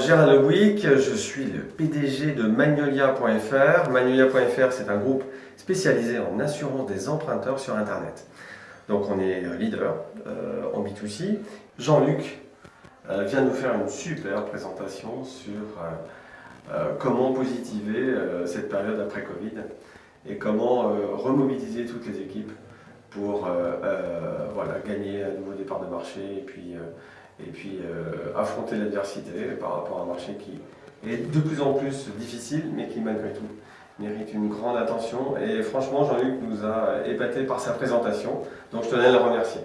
Gérald Lewick, je suis le PDG de Magnolia.fr. Magnolia.fr, c'est un groupe spécialisé en assurance des emprunteurs sur Internet. Donc on est leader euh, en B2C. Jean-Luc euh, vient nous faire une super présentation sur euh, comment positiver cette période après Covid et comment remobiliser toutes les équipes pour gagner un nouveau départ de marché et puis euh, affronter l'adversité par rapport à un marché qui est de plus en plus difficile, mais qui malgré tout mérite une grande attention. Et franchement, Jean-Luc nous a épaté par sa présentation, donc je tenais à le remercier.